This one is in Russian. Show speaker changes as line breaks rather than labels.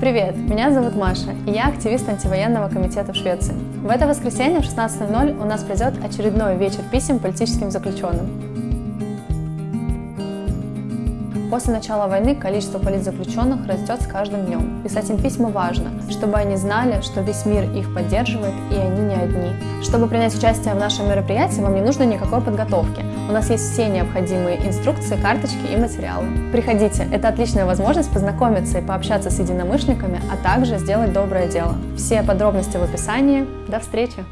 Привет, меня зовут Маша, и я активист антивоенного комитета в Швеции. В это воскресенье в 16.00 у нас пройдет очередной вечер писем политическим заключенным. После начала войны количество политзаключенных растет с каждым днем. Писать им письма важно, чтобы они знали, что весь мир их поддерживает и они не одни. Чтобы принять участие в нашем мероприятии, вам не нужно никакой подготовки. У нас есть все необходимые инструкции, карточки и материалы. Приходите, это отличная возможность познакомиться и пообщаться с единомышленниками, а также сделать доброе дело. Все подробности в описании. До встречи!